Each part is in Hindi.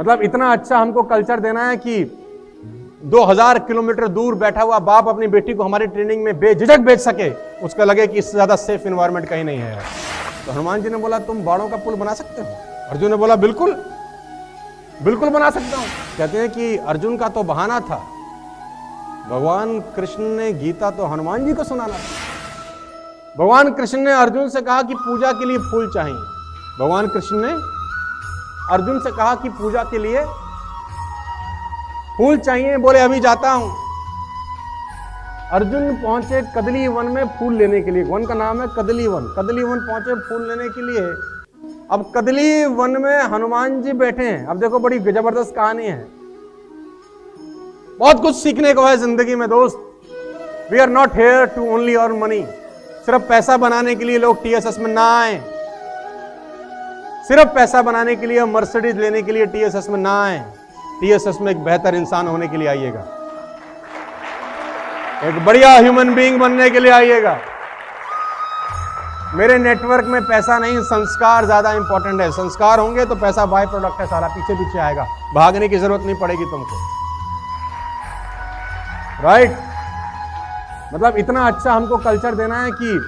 मतलब इतना अच्छा हमको कल्चर देना है कि 2000 किलोमीटर दूर बैठा हुआ बाप अपनी बेटी को हमारी ट्रेनिंग में बेझिझक भेज सके, उसका लगे कि इससे ज़्यादा सेफ़ इन्वायरमेंट कहीं नहीं है। तो हनुमान जी ने बोला, तुम बाणों का पुल बना सकते हो? अर्जुन ने बोला, बिल्कुल बिल्कुल बना सकता हूँ। कहते हैं कि अर्जुन का तो बहाना था। भगवान कृष्ण ने गीता तो हनुमान जी को सुनाना था। भगवान कृष्ण ने अर्जुन से कहा कि पूजा के लिए फूल चाहिए। भगवान कृष्ण ने अर्जुन से कहा कि पूजा के लिए फूल चाहिए, बोले, अभी जाता हूँ. अर्जुन पहुँचे कदली वन में फूल लेने के लिए। वन का नाम है कदली वन। कदली वन पहुँचे फूल लेने के लिए। अब कदली वन में हनुमान जी बैठे हैं। अब देखो, बड़ी ज़बरदस्त कहानी है। बहुत कुछ सीखने को है ज़िंदगी में, दोस्त। We are not here to only earn money सिर्फ़ पैसा बनाने के लिए लोग टीएसएस में ना आए। सिर्फ़ पैसा बनाने के लिए, मर्सिडीज लेने के लिए टीएसएस में ना आए, टीएसएस में एक बेहतर इंसान होने के लिए आइएगा। एक बढ़िया ह्यूमन बीइंग बनने के लिए आइएगा। मेरे नेटवर्क में पैसा नहीं, संस्कार ज़्यादा इंपॉर्टेंट है। संस्कार होंगे तो पैसा बाय प्रोडक्ट है सारा पीछे पीछे आएगा। भागने की ज़रूरत नहीं पड़ेगी तुमको। Right right? मतलब इतना अच्छा हमको कल्चर देना है कि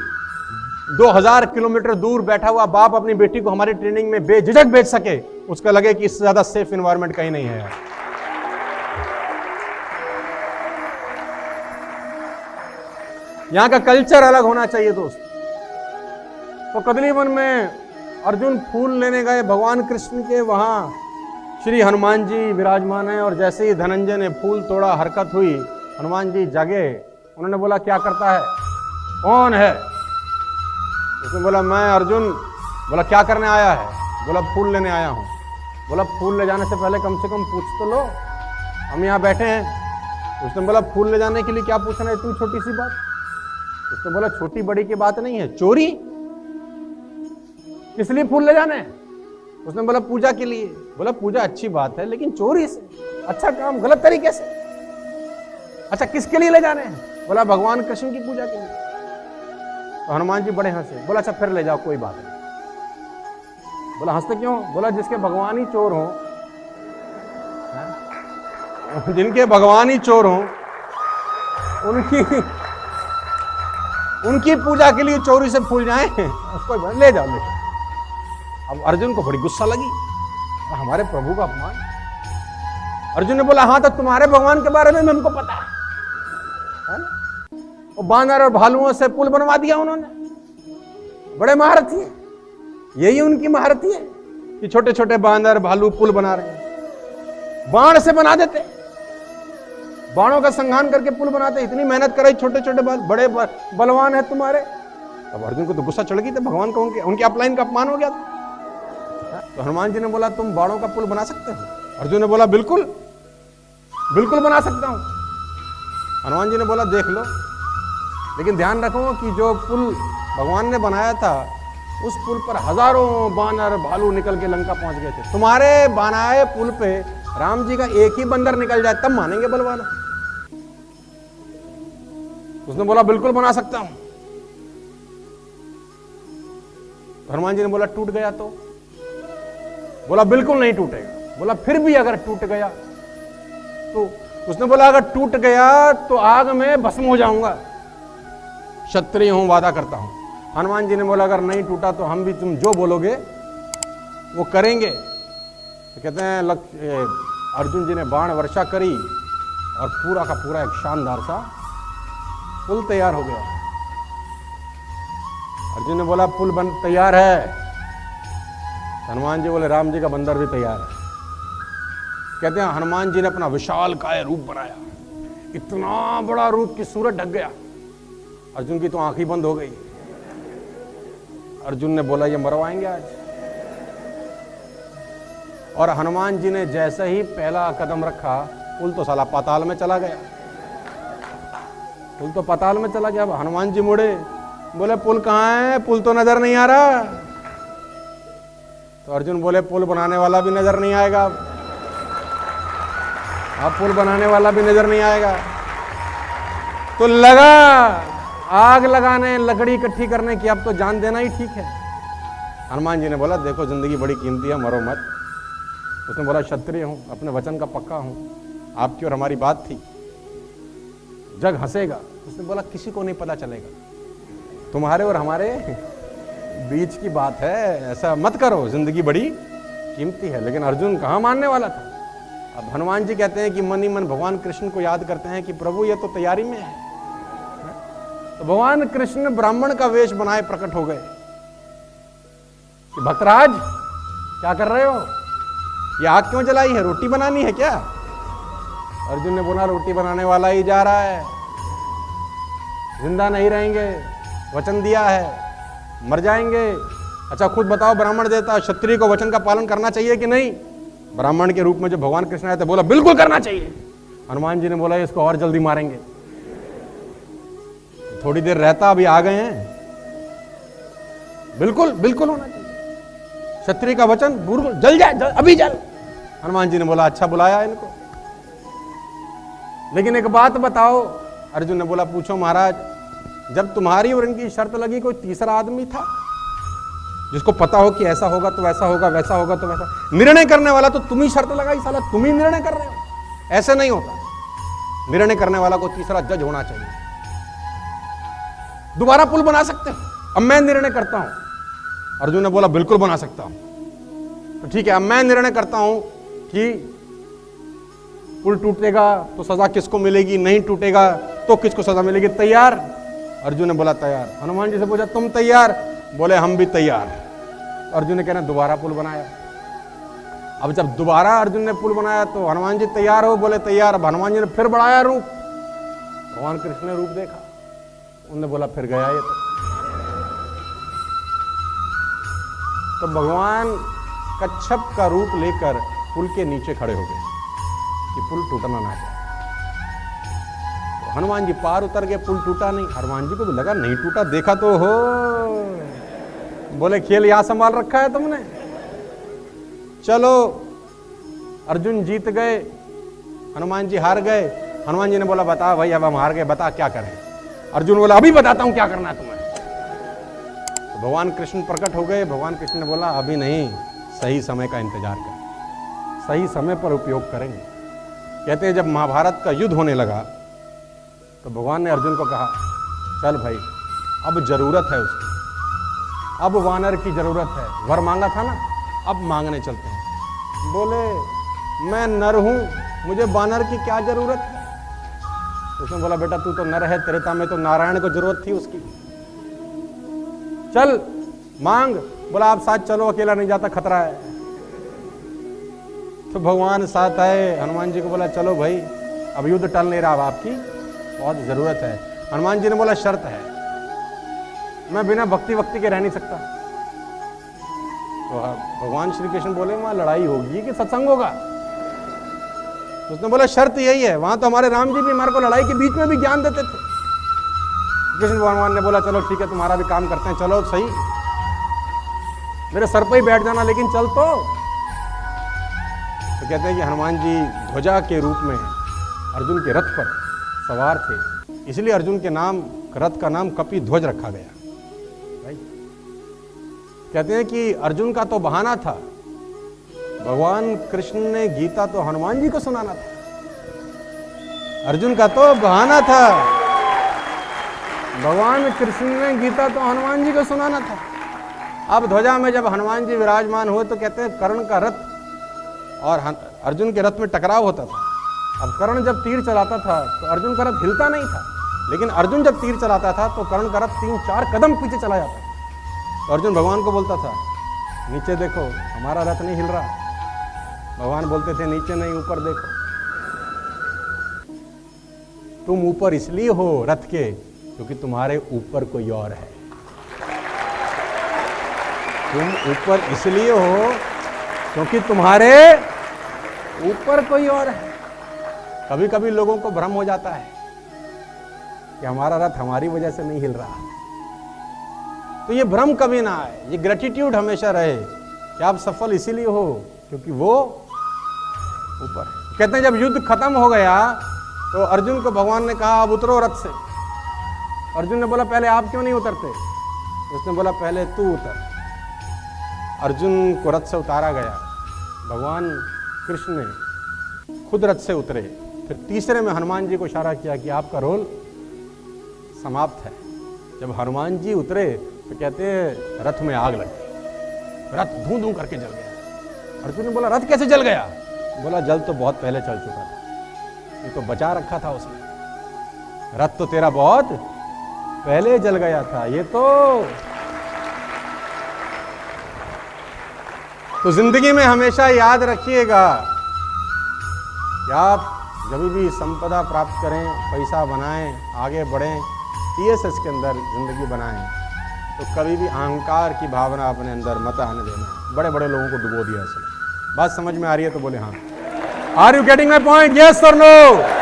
2000 किलोमीटर दूर बैठा हुआ बाप अपनी बेटी को हमारी ट्रेनिंग में बेझिझक भेज सके, उसका लगे कि इससे ज़्यादा सेफ़ इन्वायरमेंट कहीं नहीं है। यहाँ का कल्चर अलग होना चाहिए दोस्त। तो कदली वन में अर्जुन फूल लेने गए, भगवान कृष्ण के, वहाँ श्री हनुमान जी विराजमान है और जैसे ही धनंजय ने फूल तोड़ा, हरकत हुई, हनुमान जी जागे, उन्होंने बोला, क्या करता है? कौन है? उसने बोला, मैं अर्जुन, बोला, क्या करने आया है? बोला, फूल लेने आया हूँ। बोला, फूल ले जाने से पहले कम से कम पूछ तो लो। हम यहाँ बैठे हैं। उसने बोला, फूल ले जाने के लिए क्या पूछना है इतनी छोटी सी बात? उसने बोला, छोटी बड़ी की बात नहीं है, चोरी। किस लिए फूल ले जाने? उसने बोला, पूजा के लिए। बोला, पूजा अच्छी बात है, लेकिन चोरी से अच्छा काम गलत तरीके से। अच्छा किसके लिए ले जाने हैं? बोला, भगवान कृष्ण की पूजा के लिए। तो हनुमान जी बड़े हंसे। बोला अच्छा फिर ले जाओ, कोई बात नहीं। बोला, हँसते क्यों बोला, जिसके भगवान ही चोर हो जिनके भगवान ही चोर हो, उनकी उनकी पूजा के लिए चोरी से फूल जाए। उसको ले जाओ ले जाओ। अब अर्जुन को बड़ी गुस्सा लगी। हमारे प्रभु का अपमान? अर्जुन ने बोला हाँ तो तुम्हारे भगवान के बारे में हमको पता है ना? बानर और भालुओं से पुल बनवा दिया उन्होंने। बड़े महारथी है। यही उनकी महारथी है कि छोटे छोटे बांदर भालू पुल बना रहे हैं। बाण से बना देते। बाणों का संघान करके पुल बनाते। इतनी मेहनत करे छोटे छोटे बड़े बलवान है तुम्हारे। अब अर्जुन को तो गुस्सा चढ़ गई थी भगवान का उनके उनके अपलाइन का अपमान हो गया था। तो हनुमान जी ने बोला, तुम बाणों का पुल बना सकते हो? अर्जुन ने बोला, बिल्कुल। बिल्कुल बना सकता हूँ। हनुमान जी ने बोला, देख लो लेकिन ध्यान रखो कि जो पुल भगवान ने बनाया था, उस पुल पर हज़ारों बानर भालू निकल के लंका पहुँच गए थे। तुम्हारे बनाए पुल पे राम जी का एक ही बंदर निकल जाए, तब मानेंगे बलवान? उसने बोला, बिल्कुल बना सकता हूँ। हनुमान जी ने बोला, टूट गया तो? बोला, बिल्कुल नहीं टूटेगा। बोला, फिर भी अगर टूट गया तो? उसने बोला, अगर टूट गया तो आग में भस्म हो जाऊँगा। क्षत्रिय हूँ, वादा करता हूँ। हनुमान जी ने बोला, अगर नहीं टूटा तो हम भी तुम जो बोलोगे, वो करेंगे। तो कहते हैं लक्ष्य अर्जुन जी ने बाण वर्षा करी और पूरा का पूरा एक शानदार सा पुल तैयार हो गया। अर्जुन ने बोला, पुल बन, तैयार है। हनुमान जी बोले, राम जी का बंदर भी तैयार है। कहते हैं, हनुमान जी ने अपना विशाल काय रूप बनाया। इतना बड़ा रूप कि सूरज ढक गया। अर्जुन की तो आँखें बंद हो गई। अर्जुन ने बोला, ये मरवाएँगे आज। और हनुमान जी ने जैसे ही पहला कदम रखा, पुल तो साला पाताल में चला गया। पुल तो पाताल में चला गया। अब हनुमान जी मुड़े, बोले, पुल कहाँ है? पुल तो नज़र नहीं आ रहा। तो अर्जुन बोले, पुल बनाने वाला भी नज़र नहीं आएगा अब। पुल बनाने वाला भी नज़र नहीं आएगा। तो लगा आग लगाने, लकड़ी इकट्ठी करने की अब तो जान देना ही ठीक है। हनुमान जी ने बोला, देखो, ज़िंदगी बड़ी कीमती है, मरो मत। उसने बोला, क्षत्रिय हूँ, अपने वचन का पक्का हूँ। आपकी और हमारी बात थी। जग हंसेगा। उसने बोला, किसी को नहीं पता चलेगा। तुम्हारे और हमारे बीच की बात है, ऐसा मत करो। ज़िंदगी बड़ी कीमती है, लेकिन अर्जुन कहाँ मानने वाला था? अब हनुमान जी कहते हैं कि मन ही मन भगवान कृष्ण को याद करते हैं कि प्रभु, ये तो तैयारी में है। तो भगवान कृष्ण ब्राह्मण का वेश बनाए प्रकट हो गए। कि भक्तराज, क्या कर रहे हो? ये आग क्यों जलाई है? रोटी बनानी है क्या? अर्जुन ने बोला, रोटी बनाने वाला ही जा रहा है। ज़िंदा नहीं रहेंगे, वचन दिया है, मर जाएँगे। अच्छा खुद बताओ, ब्राह्मण देता क्षत्रिय को वचन का पालन करना चाहिए कि नहीं? ब्राह्मण के रूप में जो भगवान कृष्ण आए थे, बोला, बिल्कुल करना चाहिए। हनुमान जी ने बोला, इसको और जल्दी मारेंगे। थोड़ी देर रहता अभी आ गए हैं। बिल्कुल बिल्कुल होना चाहिए। क्षत्रिय का वचन बिल्कुल जल जाए जल, अभी जल। हनुमान जी ने बोला अच्छा बुलाया इनको। लेकिन एक बात बताओ अर्जुन ने बोला पूछो महाराज जब तुम्हारी और इनकी शर्त लगी कोई तीसरा आदमी था? जिसको पता हो कि ऐसा होगा तो वैसा होगा वैसा होगा तो वैसा। निर्णय करने वाला तो तुम ही शर्त लगाई साला तुम ही निर्णय कर रहे हो। ऐसे नहीं होता। निर्णय करने वाला को तीसरा जज होना चाहिए। दोबारा पुल बना सकते हो। अब मैं निर्णय करता हूँ। अर्जुन ने बोला, बिल्कुल बना सकता हूँ। तो ठीक है, अब मैं निर्णय करता हूँ कि पुल टूटेगा तो सजा किसको मिलेगी, नहीं टूटेगा तो किसको सजा मिलेगी? तैयार? अर्जुन ने बोला, तैयार। हनुमान जी से पूछा, तुम तैयार? बोले, हम भी तैयार अर्जुन ने कहना दोबारा पुल बनाया। अब जब दोबारा अर्जुन ने पुल बनाया तो हनुमान जी तैयार हो, बोले, तैयार। अब हनुमान जी ने फिर बढ़ाया रूप। भगवान कृष्ण ने रूप देखा। उनने बोला, फिर गया ये तो। तो भगवान कच्छप का रूप लेकर पुल के नीचे खड़े हो गए कि पुल टूटना ना जाए। तो हनुमान जी पार उतर गए, पुल टूटा नहीं। हनुमान जी को तो लगा, नहीं टूटा, देखा तो हो। बोले, खेल यहाँ संभाल रखा है तुमने? चलो। अर्जुन जीत गए, हनुमान जी हार गए। हनुमान जी ने बोला, बता भाई, अब हम हार गए, बता क्या करें? अर्जुन बोला, अभी बताता हूँ क्या करना तुम्हें. तो भगवान कृष्ण प्रकट हो गए। भगवान कृष्ण ने बोला, अभी नहीं, सही समय का इंतज़ार कर। सही समय पर उपयोग करेंगे। कहते हैं, जब महाभारत का युद्ध होने लगा तो भगवान ने अर्जुन को कहा, चल भाई, अब ज़रूरत है उसकी। अब वानर की ज़रूरत है। वर मांगा था ना, अब मांगने चलते हैं। बोले, मैं नर हूँ, मुझे वानर की क्या ज़रूरत है? उसने बोला, बेटा, तू तो नर है त्रेता में तो नारायण को ज़रूरत थी उसकी। चल, मांग। बोला, आप साथ चलो, अकेला नहीं जाता, खतरा है। तो भगवान साथ आए, हनुमान जी को बोला, चलो भाई, अब युद्ध टल नहीं रहा आपकी बहुत ज़रूरत है। हनुमान जी ने बोला, शर्त है। मैं बिना भक्ति वक्ति के रह नहीं सकता। तो भगवान श्री कृष्ण बोले, वहाँ लड़ाई होगी कि सत्संग होगा? उसने बोला, शर्त यही है, वहाँ तो हमारे राम जी भी हमारे को लड़ाई के बीच में भी ज्ञान देते थे। कृष्ण भगवान ने बोला, चलो ठीक है, तुम्हारा भी काम करते हैं, चलो, सही। मेरे सर पर ही बैठ जाना, लेकिन चल तो। तो कहते हैं कि हनुमान जी ध्वजा के रूप में अर्जुन के रथ पर सवार थे। इसलिए अर्जुन के नाम, रथ का नाम कपि ध्वज रखा गया। कहते हैं कि अर्जुन का तो बहाना था भगवान कृष्ण ने गीता तो हनुमान जी को सुनाना था। अर्जुन का तो बहाना था। भगवान कृष्ण ने गीता तो हनुमान जी को सुनाना था। अब ध्वजा में जब हनुमान जी विराजमान हुए तो कहते हैं, कर्ण का रथ और अर्जुन के रथ में टकराव होता था। अब कर्ण जब तीर चलाता था तो अर्जुन का रथ हिलता नहीं था। लेकिन अर्जुन जब तीर चलाता था तो कर्ण का रथ तीन चार कदम पीछे चला जाता तो अर्जुन भगवान को बोलता था, नीचे देखो, हमारा रथ नहीं हिल रहा। भगवान बोलते थे, नीचे नहीं, ऊपर देखो। तुम ऊपर इसलिए हो रथ के क्योंकि तुम्हारे ऊपर कोई और है। तुम ऊपर इसलिए हो क्योंकि तुम्हारे ऊपर कोई और है। कभी कभी लोगों को भ्रम हो जाता है कि हमारा रथ हमारी वजह से नहीं हिल रहा। तो ये भ्रम कभी ना आए, ये ग्रेटिट्यूड हमेशा रहे कि आप सफल इसीलिए हो क्योंकि वो ऊपर। है कहते हैं, जब युद्ध खत्म हो गया तो अर्जुन को भगवान ने कहा, अब उतरो रथ से। अर्जुन ने बोला, पहले आप क्यों नहीं उतरते? उसने बोला, पहले तू उतर। अर्जुन को रथ से उतारा गया। भगवान कृष्ण ने खुद रथ से उतरे। फिर तीसरे में हनुमान जी को इशारा किया कि आपका रोल समाप्त है। जब हनुमान जी उतरे तो कहते हैं, रथ में आग लग। गई रथ धू धू करके जल गया। अर्जुन ने बोला, रथ कैसे जल गया? बोला, जल तो बहुत पहले चल चुका था। ये तो बचा रखा था उसने। रथ तो तेरा बहुत पहले जल गया था, ये तो। तो ज़िंदगी में हमेशा याद रखिएगा कि आप जब भी संपदा प्राप्त करें, पैसा बनाएँ, आगे बढ़ें टीएसएस के अंदर ज़िंदगी बनाएँ तो कभी भी अहंकार की भावना अपने अंदर मत आने देना। बड़े बड़े लोगों को डुबो दिया इसने। बात समझ में आ रही है तो बोले हाँ। Are you getting my point yes sir no